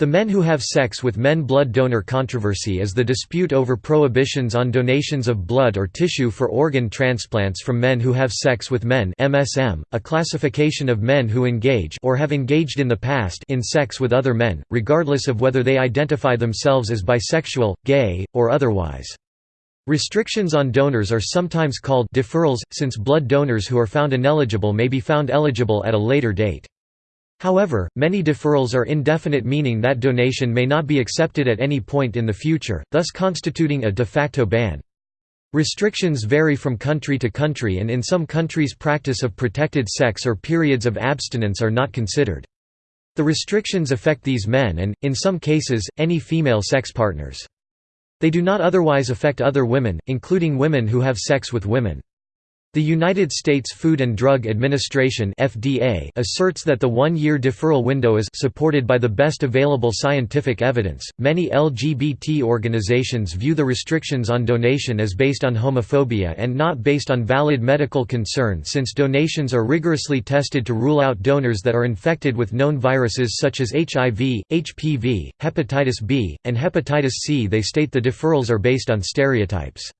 The men who have sex with men blood donor controversy is the dispute over prohibitions on donations of blood or tissue for organ transplants from men who have sex with men MSM, a classification of men who engage or have engaged in the past in sex with other men, regardless of whether they identify themselves as bisexual, gay, or otherwise. Restrictions on donors are sometimes called deferrals, since blood donors who are found ineligible may be found eligible at a later date. However, many deferrals are indefinite meaning that donation may not be accepted at any point in the future, thus constituting a de facto ban. Restrictions vary from country to country and in some countries practice of protected sex or periods of abstinence are not considered. The restrictions affect these men and, in some cases, any female sex partners. They do not otherwise affect other women, including women who have sex with women. The United States Food and Drug Administration (FDA) asserts that the one-year deferral window is supported by the best available scientific evidence. Many LGBT organizations view the restrictions on donation as based on homophobia and not based on valid medical concern since donations are rigorously tested to rule out donors that are infected with known viruses such as HIV, HPV, hepatitis B, and hepatitis C. They state the deferrals are based on stereotypes.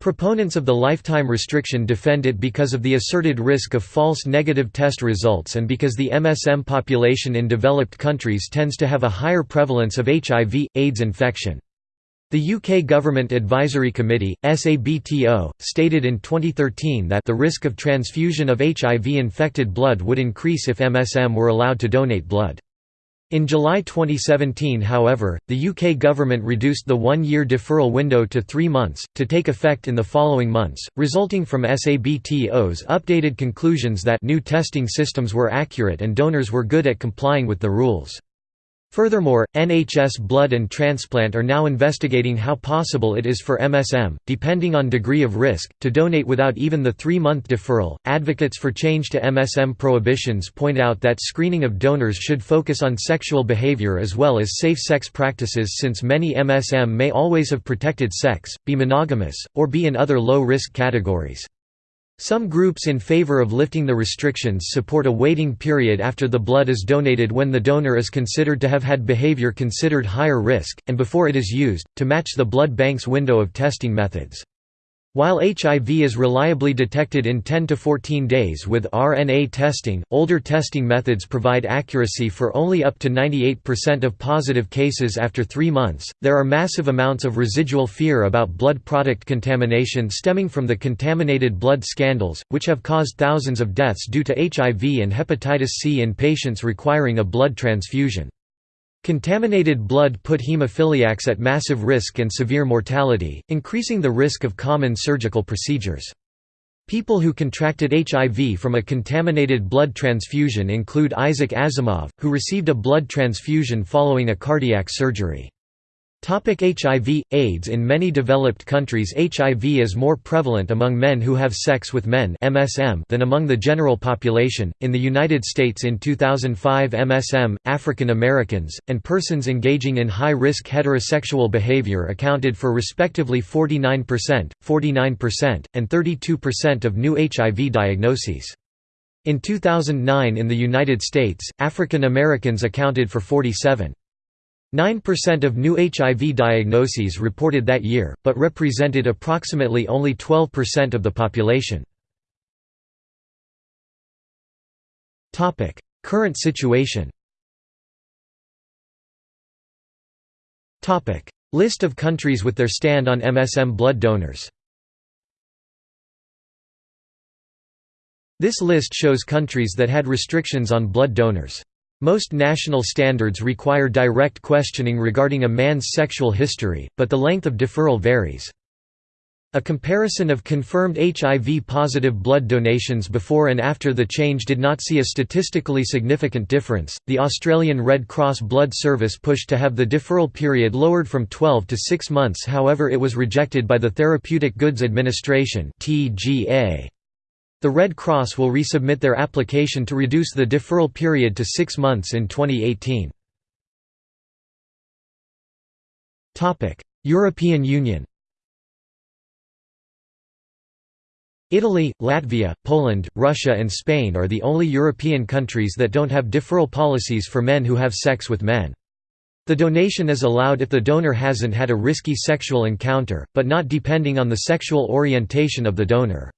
Proponents of the lifetime restriction defend it because of the asserted risk of false negative test results and because the MSM population in developed countries tends to have a higher prevalence of HIV, AIDS infection. The UK Government Advisory Committee, SABTO, stated in 2013 that the risk of transfusion of HIV-infected blood would increase if MSM were allowed to donate blood. In July 2017 however, the UK government reduced the one-year deferral window to three months, to take effect in the following months, resulting from SABTO's updated conclusions that new testing systems were accurate and donors were good at complying with the rules. Furthermore, NHS Blood and Transplant are now investigating how possible it is for MSM, depending on degree of risk, to donate without even the three month deferral. Advocates for change to MSM prohibitions point out that screening of donors should focus on sexual behavior as well as safe sex practices since many MSM may always have protected sex, be monogamous, or be in other low risk categories. Some groups in favor of lifting the restrictions support a waiting period after the blood is donated when the donor is considered to have had behavior considered higher risk, and before it is used, to match the blood bank's window of testing methods. While HIV is reliably detected in 10 to 14 days with RNA testing, older testing methods provide accuracy for only up to 98% of positive cases after three months. There are massive amounts of residual fear about blood product contamination stemming from the contaminated blood scandals, which have caused thousands of deaths due to HIV and hepatitis C in patients requiring a blood transfusion. Contaminated blood put hemophiliacs at massive risk and severe mortality, increasing the risk of common surgical procedures. People who contracted HIV from a contaminated blood transfusion include Isaac Asimov, who received a blood transfusion following a cardiac surgery. HIV, AIDS In many developed countries HIV is more prevalent among men who have sex with men MSM than among the general population. In the United States in 2005 MSM, African Americans, and persons engaging in high-risk heterosexual behavior accounted for respectively 49%, 49%, and 32% of new HIV diagnoses. In 2009 in the United States, African Americans accounted for 47. 9% of new HIV diagnoses reported that year, but represented approximately only 12% of the population. Current situation List of countries with their stand on MSM blood donors This list shows countries that had restrictions on blood donors. Most national standards require direct questioning regarding a man's sexual history, but the length of deferral varies. A comparison of confirmed HIV-positive blood donations before and after the change did not see a statistically significant difference. The Australian Red Cross Blood Service pushed to have the deferral period lowered from 12 to 6 months however it was rejected by the Therapeutic Goods Administration (TGA). The Red Cross will resubmit their application to reduce the deferral period to six months in 2018. European Union Italy, Latvia, Poland, Russia and Spain are the only European countries that don't have deferral policies for men who have sex with men. The donation is allowed if the donor hasn't had a risky sexual encounter, but not depending on the sexual orientation of the donor.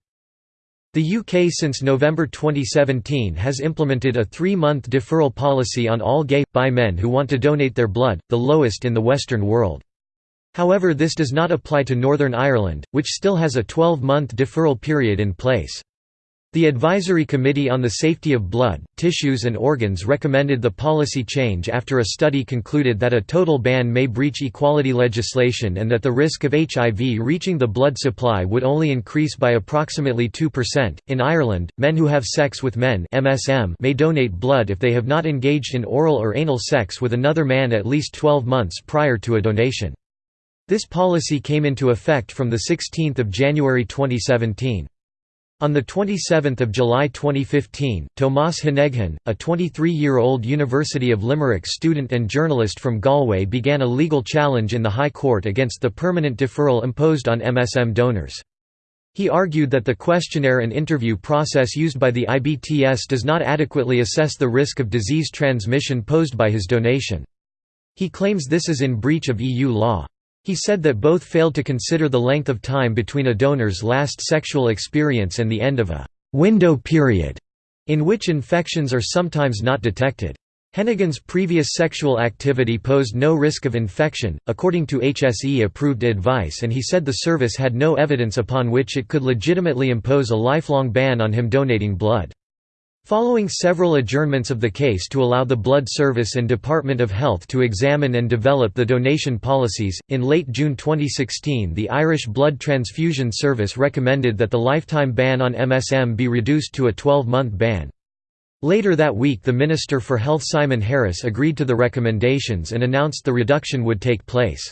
The UK since November 2017 has implemented a three-month deferral policy on all gay, bi men who want to donate their blood, the lowest in the Western world. However this does not apply to Northern Ireland, which still has a 12-month deferral period in place. The Advisory Committee on the Safety of Blood, Tissues and Organs recommended the policy change after a study concluded that a total ban may breach equality legislation and that the risk of HIV reaching the blood supply would only increase by approximately 2%. In Ireland, men who have sex with men (MSM) may donate blood if they have not engaged in oral or anal sex with another man at least 12 months prior to a donation. This policy came into effect from 16 January 2017. On 27 July 2015, Tomas Heneghan, a 23-year-old University of Limerick student and journalist from Galway began a legal challenge in the High Court against the permanent deferral imposed on MSM donors. He argued that the questionnaire and interview process used by the IBTS does not adequately assess the risk of disease transmission posed by his donation. He claims this is in breach of EU law. He said that both failed to consider the length of time between a donor's last sexual experience and the end of a «window period» in which infections are sometimes not detected. Heneghan's previous sexual activity posed no risk of infection, according to HSE-approved advice and he said the service had no evidence upon which it could legitimately impose a lifelong ban on him donating blood. Following several adjournments of the case to allow the Blood Service and Department of Health to examine and develop the donation policies, in late June 2016 the Irish Blood Transfusion Service recommended that the lifetime ban on MSM be reduced to a 12-month ban. Later that week the Minister for Health Simon Harris agreed to the recommendations and announced the reduction would take place.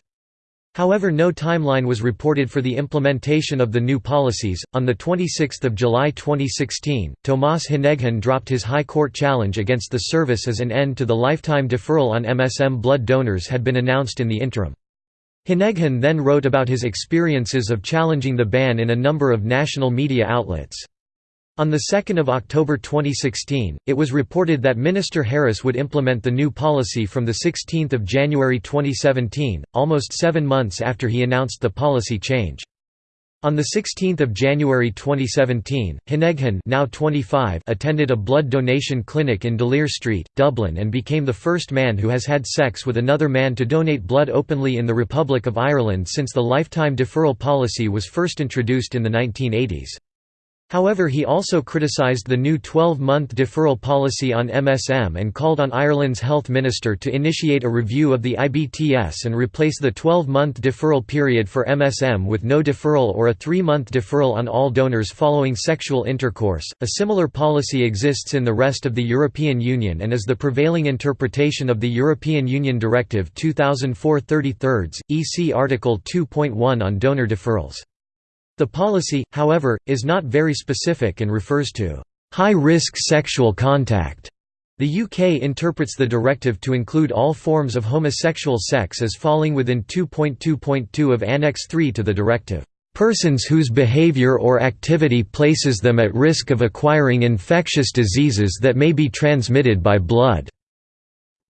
However, no timeline was reported for the implementation of the new policies. On the 26th of July 2016, Tomas Heneghan dropped his High Court challenge against the service as an end to the lifetime deferral on MSM blood donors had been announced in the interim. Heneghan then wrote about his experiences of challenging the ban in a number of national media outlets. On 2 October 2016, it was reported that Minister Harris would implement the new policy from 16 January 2017, almost seven months after he announced the policy change. On 16 January 2017, Heneghan now 25 attended a blood donation clinic in D'Olier Street, Dublin and became the first man who has had sex with another man to donate blood openly in the Republic of Ireland since the lifetime deferral policy was first introduced in the 1980s. However he also criticised the new 12-month deferral policy on MSM and called on Ireland's health minister to initiate a review of the IBTS and replace the 12-month deferral period for MSM with no deferral or a three-month deferral on all donors following sexual intercourse. A similar policy exists in the rest of the European Union and is the prevailing interpretation of the European Union Directive 2004/33, EC Article 2.1 on donor deferrals. The policy, however, is not very specific and refers to high-risk sexual contact. The UK interprets the directive to include all forms of homosexual sex as falling within 2.2.2 of Annex 3 to the directive. Persons whose behavior or activity places them at risk of acquiring infectious diseases that may be transmitted by blood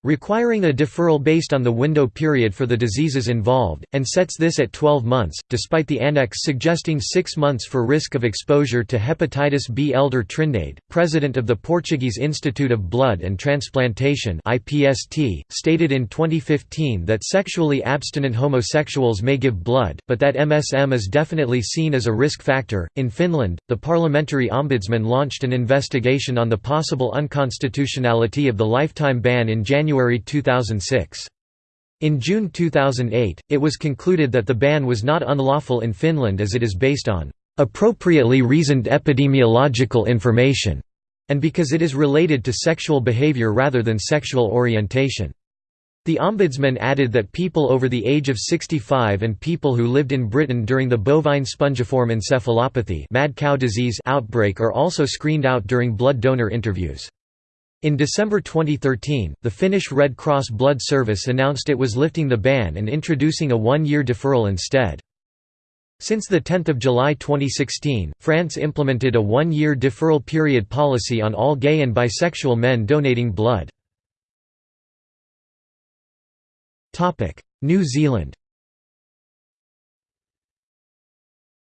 requiring a deferral based on the window period for the diseases involved, and sets this at 12 months, despite the annex suggesting six months for risk of exposure to hepatitis B. Elder Trindade, president of the Portuguese Institute of Blood and Transplantation stated in 2015 that sexually abstinent homosexuals may give blood, but that MSM is definitely seen as a risk factor. In Finland, the parliamentary ombudsman launched an investigation on the possible unconstitutionality of the lifetime ban in January January 2006. In June 2008, it was concluded that the ban was not unlawful in Finland as it is based on appropriately reasoned epidemiological information, and because it is related to sexual behavior rather than sexual orientation. The Ombudsman added that people over the age of 65 and people who lived in Britain during the bovine spongiform encephalopathy mad cow disease outbreak are also screened out during blood donor interviews. In December 2013, the Finnish Red Cross Blood Service announced it was lifting the ban and introducing a one-year deferral instead. Since 10 July 2016, France implemented a one-year deferral period policy on all gay and bisexual men donating blood. New Zealand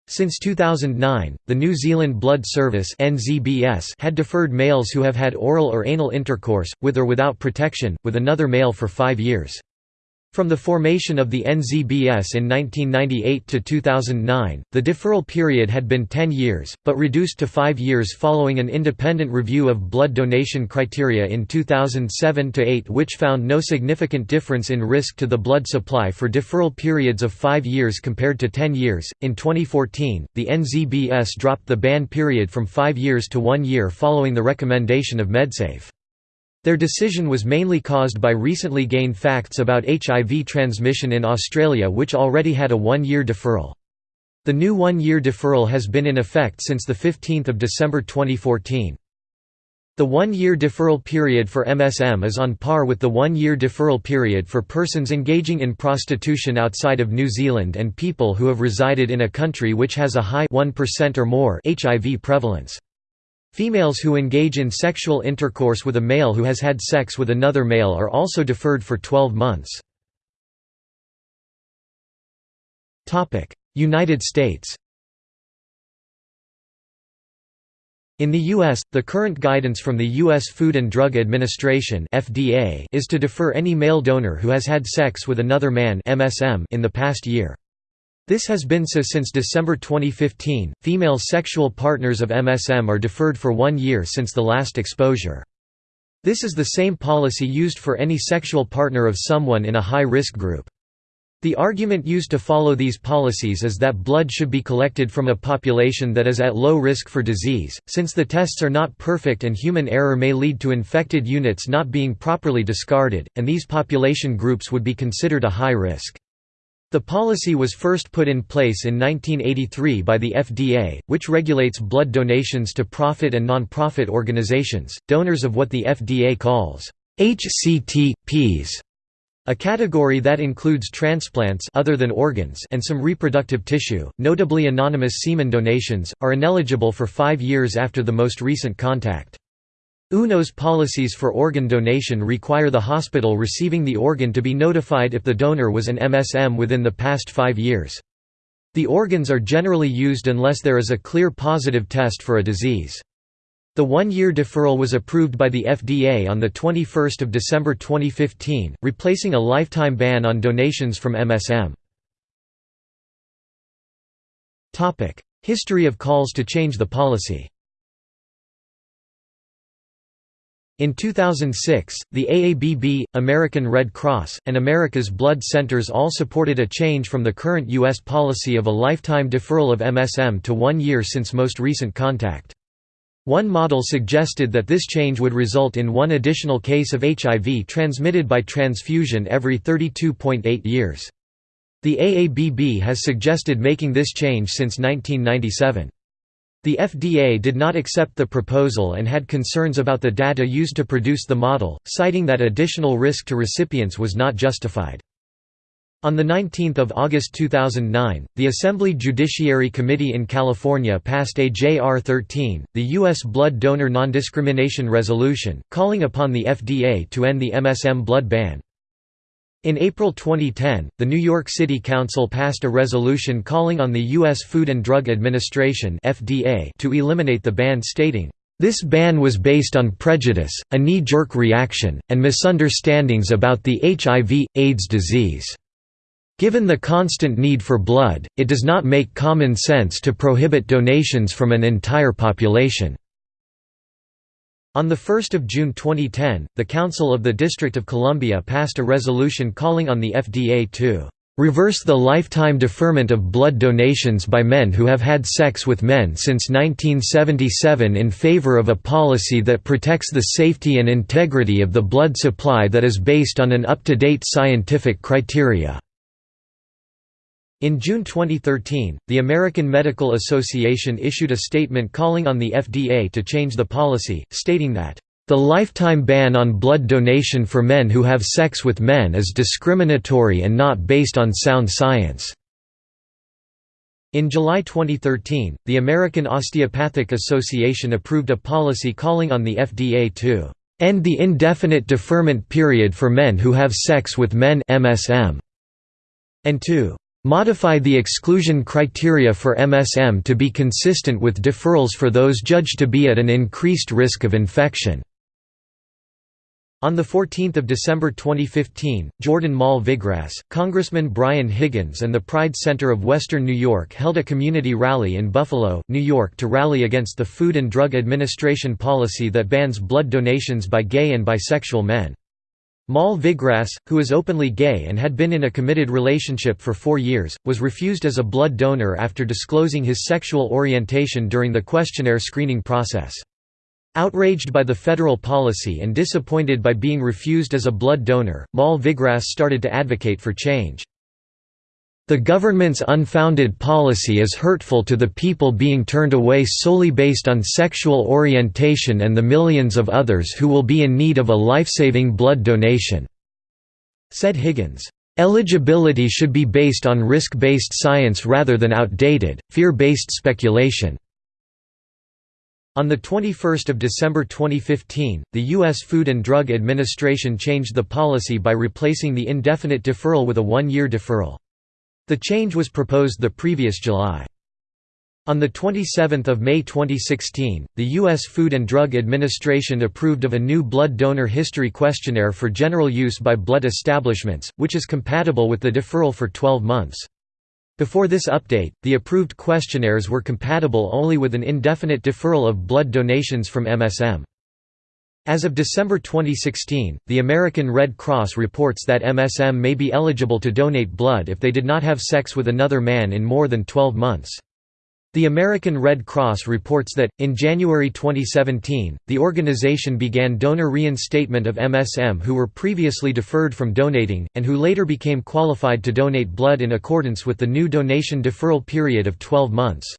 Since 2009, the New Zealand Blood Service had deferred males who have had oral or anal intercourse, with or without protection, with another male for five years. From the formation of the NZBS in 1998 to 2009, the deferral period had been 10 years, but reduced to 5 years following an independent review of blood donation criteria in 2007–8 which found no significant difference in risk to the blood supply for deferral periods of 5 years compared to 10 years. In 2014, the NZBS dropped the ban period from 5 years to 1 year following the recommendation of MedSafe. Their decision was mainly caused by recently gained facts about HIV transmission in Australia which already had a one-year deferral. The new one-year deferral has been in effect since 15 December 2014. The one-year deferral period for MSM is on par with the one-year deferral period for persons engaging in prostitution outside of New Zealand and people who have resided in a country which has a high 1% or more HIV prevalence. Females who engage in sexual intercourse with a male who has had sex with another male are also deferred for 12 months. United States In the U.S., the current guidance from the U.S. Food and Drug Administration (FDA) is to defer any male donor who has had sex with another man (MSM) in the past year. This has been so since December 2015. Female sexual partners of MSM are deferred for one year since the last exposure. This is the same policy used for any sexual partner of someone in a high-risk group. The argument used to follow these policies is that blood should be collected from a population that is at low risk for disease, since the tests are not perfect and human error may lead to infected units not being properly discarded, and these population groups would be considered a high risk. The policy was first put in place in 1983 by the FDA, which regulates blood donations to profit and non-profit organizations, donors of what the FDA calls HCTPs, a category that includes transplants other than organs and some reproductive tissue, notably anonymous semen donations, are ineligible for five years after the most recent contact. UNOS policies for organ donation require the hospital receiving the organ to be notified if the donor was an MSM within the past five years. The organs are generally used unless there is a clear positive test for a disease. The one-year deferral was approved by the FDA on 21 December 2015, replacing a lifetime ban on donations from MSM. History of calls to change the policy In 2006, the AABB, American Red Cross, and America's Blood Centers all supported a change from the current U.S. policy of a lifetime deferral of MSM to one year since most recent contact. One model suggested that this change would result in one additional case of HIV transmitted by transfusion every 32.8 years. The AABB has suggested making this change since 1997. The FDA did not accept the proposal and had concerns about the data used to produce the model, citing that additional risk to recipients was not justified. On 19 August 2009, the Assembly Judiciary Committee in California passed a J.R. 13, the U.S. Blood Donor Non-Discrimination Resolution, calling upon the FDA to end the MSM blood ban. In April 2010, the New York City Council passed a resolution calling on the U.S. Food and Drug Administration (FDA) to eliminate the ban stating, "...this ban was based on prejudice, a knee-jerk reaction, and misunderstandings about the HIV, AIDS disease." Given the constant need for blood, it does not make common sense to prohibit donations from an entire population. On 1 June 2010, the Council of the District of Columbia passed a resolution calling on the FDA to "...reverse the lifetime deferment of blood donations by men who have had sex with men since 1977 in favor of a policy that protects the safety and integrity of the blood supply that is based on an up-to-date scientific criteria." In June 2013, the American Medical Association issued a statement calling on the FDA to change the policy, stating that, "...the lifetime ban on blood donation for men who have sex with men is discriminatory and not based on sound science." In July 2013, the American Osteopathic Association approved a policy calling on the FDA to End the indefinite deferment period for men who have sex with men MSM, and 2. Modify the exclusion criteria for MSM to be consistent with deferrals for those judged to be at an increased risk of infection. On 14 December 2015, Jordan Mall Vigras, Congressman Brian Higgins and the Pride Center of Western New York held a community rally in Buffalo, New York to rally against the Food and Drug Administration policy that bans blood donations by gay and bisexual men. Mall Vigras, who is openly gay and had been in a committed relationship for four years, was refused as a blood donor after disclosing his sexual orientation during the questionnaire screening process. Outraged by the federal policy and disappointed by being refused as a blood donor, Mall Vigras started to advocate for change. The government's unfounded policy is hurtful to the people being turned away solely based on sexual orientation and the millions of others who will be in need of a life-saving blood donation," said Higgins. Eligibility should be based on risk-based science rather than outdated, fear-based speculation. On 21 December 2015, the U.S. Food and Drug Administration changed the policy by replacing the indefinite deferral with a one-year deferral. The change was proposed the previous July. On 27 May 2016, the U.S. Food and Drug Administration approved of a new blood donor history questionnaire for general use by blood establishments, which is compatible with the deferral for 12 months. Before this update, the approved questionnaires were compatible only with an indefinite deferral of blood donations from MSM. As of December 2016, the American Red Cross reports that MSM may be eligible to donate blood if they did not have sex with another man in more than 12 months. The American Red Cross reports that, in January 2017, the organization began donor reinstatement of MSM who were previously deferred from donating, and who later became qualified to donate blood in accordance with the new donation deferral period of 12 months.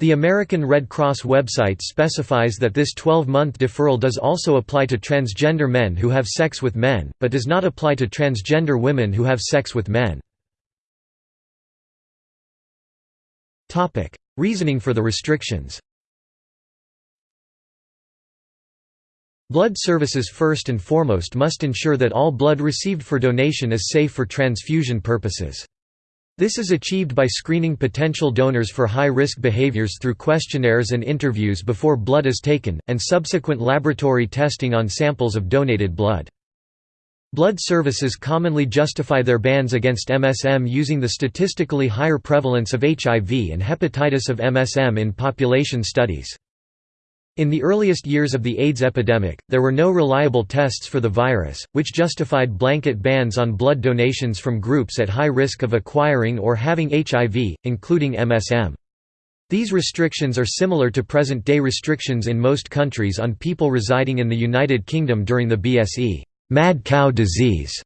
The American Red Cross website specifies that this 12-month deferral does also apply to transgender men who have sex with men, but does not apply to transgender women who have sex with men. Reasoning for the restrictions Blood services first and foremost must ensure that all blood received for donation is safe for transfusion purposes. This is achieved by screening potential donors for high-risk behaviors through questionnaires and interviews before blood is taken, and subsequent laboratory testing on samples of donated blood. Blood services commonly justify their bans against MSM using the statistically higher prevalence of HIV and hepatitis of MSM in population studies. In the earliest years of the AIDS epidemic, there were no reliable tests for the virus, which justified blanket bans on blood donations from groups at high risk of acquiring or having HIV, including MSM. These restrictions are similar to present-day restrictions in most countries on people residing in the United Kingdom during the BSE mad cow disease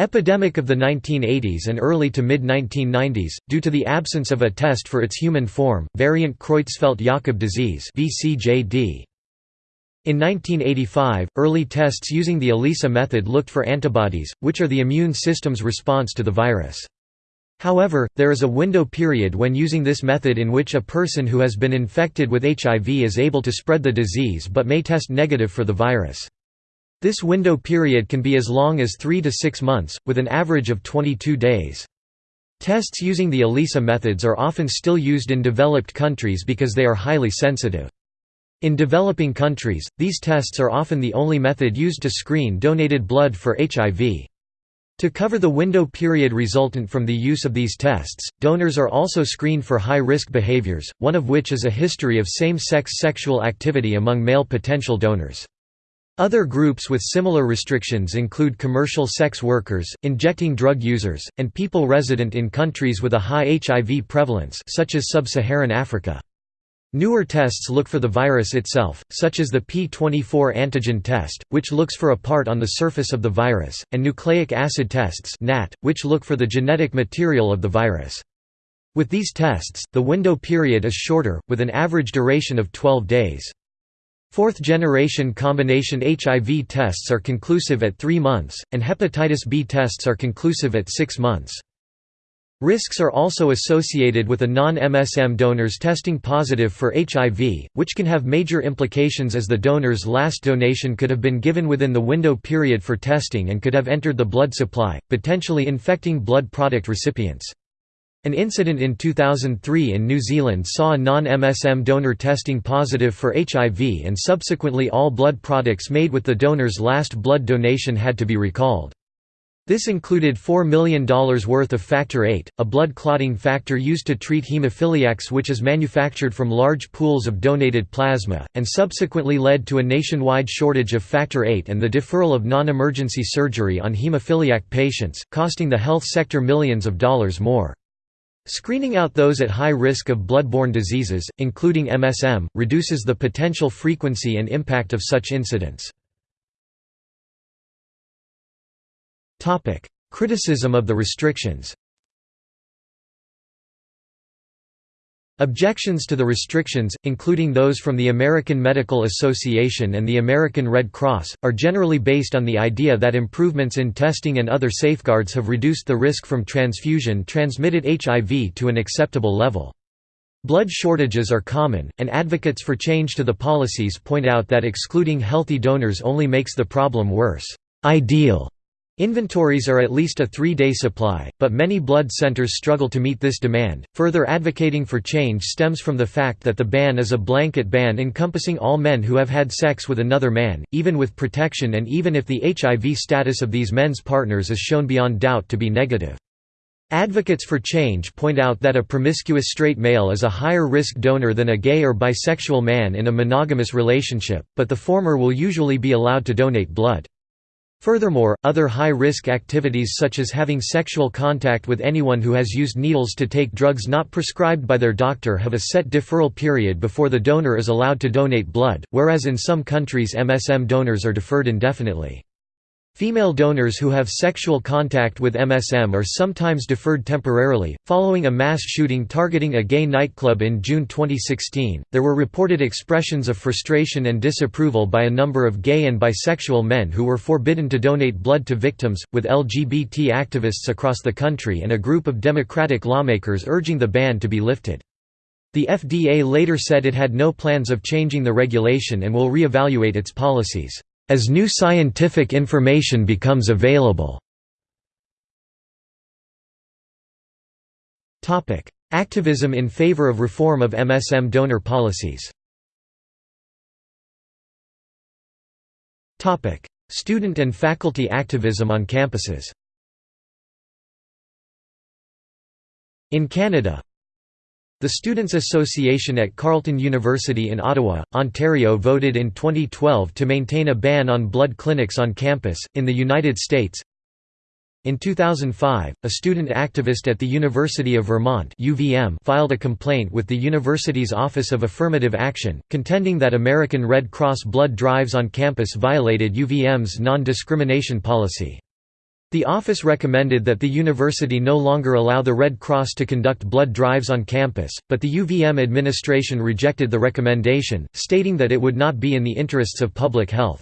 epidemic of the 1980s and early to mid-1990s, due to the absence of a test for its human form, variant Creutzfeldt-Jakob disease. In 1985, early tests using the ELISA method looked for antibodies, which are the immune system's response to the virus. However, there is a window period when using this method in which a person who has been infected with HIV is able to spread the disease but may test negative for the virus. This window period can be as long as 3 to 6 months, with an average of 22 days. Tests using the ELISA methods are often still used in developed countries because they are highly sensitive. In developing countries, these tests are often the only method used to screen donated blood for HIV. To cover the window period resultant from the use of these tests, donors are also screened for high-risk behaviors, one of which is a history of same-sex sexual activity among male potential donors. Other groups with similar restrictions include commercial sex workers, injecting drug users, and people resident in countries with a high HIV prevalence such as sub-Saharan Africa. Newer tests look for the virus itself, such as the P24 antigen test, which looks for a part on the surface of the virus, and nucleic acid tests which look for the genetic material of the virus. With these tests, the window period is shorter, with an average duration of 12 days. Fourth-generation combination HIV tests are conclusive at 3 months, and hepatitis B tests are conclusive at 6 months. Risks are also associated with a non-MSM donors testing positive for HIV, which can have major implications as the donor's last donation could have been given within the window period for testing and could have entered the blood supply, potentially infecting blood product recipients. An incident in 2003 in New Zealand saw a non-MSM donor testing positive for HIV and subsequently all blood products made with the donor's last blood donation had to be recalled. This included $4 million worth of Factor VIII, a blood clotting factor used to treat hemophiliacs which is manufactured from large pools of donated plasma, and subsequently led to a nationwide shortage of Factor VIII and the deferral of non-emergency surgery on hemophiliac patients, costing the health sector millions of dollars more. Screening out those at high risk of blood-borne diseases, including MSM, reduces the potential frequency and impact of such incidents. Criticism of the restrictions Objections to the restrictions, including those from the American Medical Association and the American Red Cross, are generally based on the idea that improvements in testing and other safeguards have reduced the risk from transfusion-transmitted HIV to an acceptable level. Blood shortages are common, and advocates for change to the policies point out that excluding healthy donors only makes the problem worse. Ideal Inventories are at least a three-day supply, but many blood centers struggle to meet this demand. Further advocating for change stems from the fact that the ban is a blanket ban encompassing all men who have had sex with another man, even with protection and even if the HIV status of these men's partners is shown beyond doubt to be negative. Advocates for change point out that a promiscuous straight male is a higher risk donor than a gay or bisexual man in a monogamous relationship, but the former will usually be allowed to donate blood. Furthermore, other high-risk activities such as having sexual contact with anyone who has used needles to take drugs not prescribed by their doctor have a set deferral period before the donor is allowed to donate blood, whereas in some countries MSM donors are deferred indefinitely. Female donors who have sexual contact with MSM are sometimes deferred temporarily. Following a mass shooting targeting a gay nightclub in June 2016, there were reported expressions of frustration and disapproval by a number of gay and bisexual men who were forbidden to donate blood to victims, with LGBT activists across the country and a group of Democratic lawmakers urging the ban to be lifted. The FDA later said it had no plans of changing the regulation and will re-evaluate its policies as new scientific information becomes available. Activism in favor of reform of MSM donor policies. Student and faculty activism on campuses. In Canada, the Students' Association at Carleton University in Ottawa, Ontario voted in 2012 to maintain a ban on blood clinics on campus. In the United States, in 2005, a student activist at the University of Vermont (UVM) filed a complaint with the university's Office of Affirmative Action, contending that American Red Cross blood drives on campus violated UVM's non-discrimination policy. The office recommended that the university no longer allow the Red Cross to conduct blood drives on campus, but the UVM administration rejected the recommendation, stating that it would not be in the interests of public health.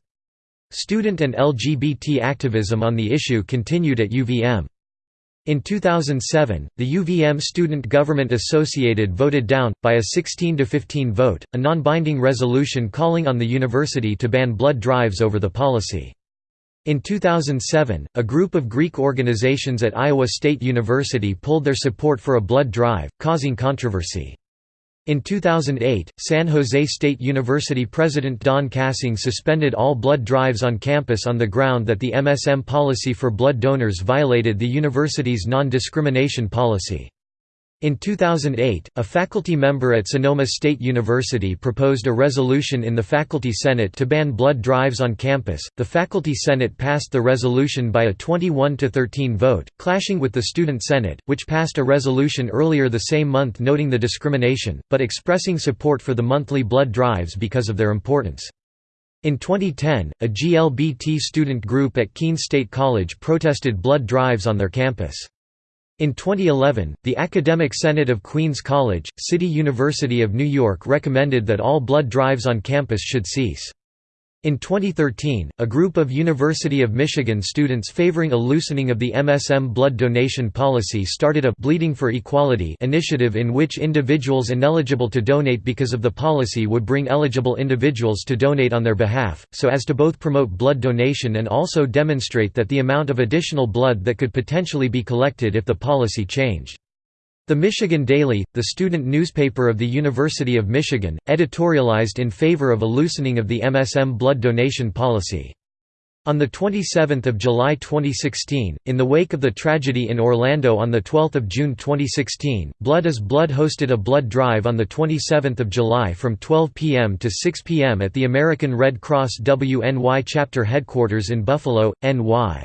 Student and LGBT activism on the issue continued at UVM. In 2007, the UVM Student Government Associated voted down, by a 16–15 vote, a non-binding resolution calling on the university to ban blood drives over the policy. In 2007, a group of Greek organizations at Iowa State University pulled their support for a blood drive, causing controversy. In 2008, San Jose State University President Don Kassing suspended all blood drives on campus on the ground that the MSM policy for blood donors violated the university's non-discrimination policy. In 2008, a faculty member at Sonoma State University proposed a resolution in the Faculty Senate to ban blood drives on campus. The Faculty Senate passed the resolution by a 21 to 13 vote, clashing with the Student Senate, which passed a resolution earlier the same month noting the discrimination, but expressing support for the monthly blood drives because of their importance. In 2010, a GLBT student group at Keene State College protested blood drives on their campus. In 2011, the Academic Senate of Queens College, City University of New York recommended that all blood drives on campus should cease. In 2013, a group of University of Michigan students favoring a loosening of the MSM blood donation policy started a Bleeding for Equality initiative in which individuals ineligible to donate because of the policy would bring eligible individuals to donate on their behalf, so as to both promote blood donation and also demonstrate that the amount of additional blood that could potentially be collected if the policy changed. The Michigan Daily, the student newspaper of the University of Michigan, editorialized in favor of a loosening of the MSM blood donation policy. On 27 July 2016, in the wake of the tragedy in Orlando on 12 June 2016, Blood is Blood hosted a blood drive on 27 July from 12 p.m. to 6 p.m. at the American Red Cross WNY chapter headquarters in Buffalo, NY.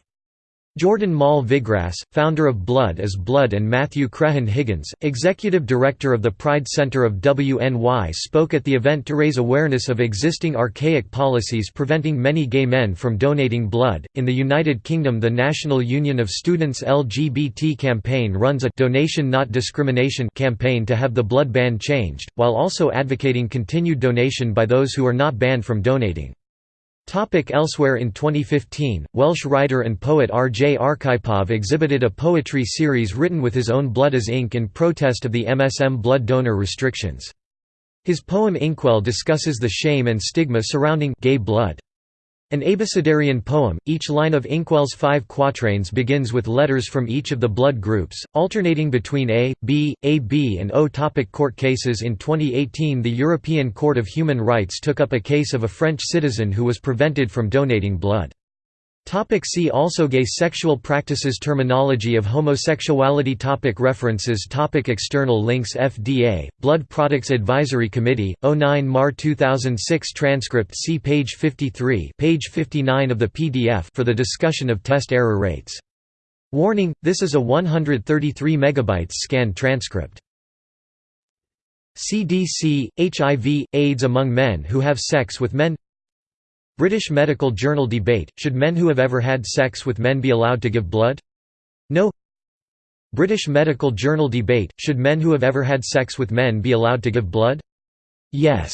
Jordan Mall Vigras, founder of Blood is Blood and Matthew Crehan Higgins, executive director of the Pride Center of WNY spoke at the event to raise awareness of existing archaic policies preventing many gay men from donating blood. In the United Kingdom, the National Union of Students LGBT campaign runs a Donation Not Discrimination campaign to have the blood ban changed, while also advocating continued donation by those who are not banned from donating. Topic elsewhere In 2015, Welsh writer and poet R. J. Arkhipov exhibited a poetry series written with his own blood as ink in protest of the MSM blood donor restrictions. His poem Inkwell discusses the shame and stigma surrounding gay blood. An abecedarian poem, each line of Inkwell's five quatrains begins with letters from each of the blood groups, alternating between A, B, AB and O. Topic court cases In 2018 the European Court of Human Rights took up a case of a French citizen who was prevented from donating blood. Topic see also Gay sexual practices Terminology of homosexuality. Topic References. Topic External links. FDA, Blood Products Advisory Committee, 09 Mar 2006 Transcript. See page 53 page 59 of the PDF for the discussion of test error rates. Warning, this is a 133 MB scanned transcript. CDC, HIV, AIDS among men who have sex with men British Medical Journal debate, should men who have ever had sex with men be allowed to give blood? No British Medical Journal debate, should men who have ever had sex with men be allowed to give blood? Yes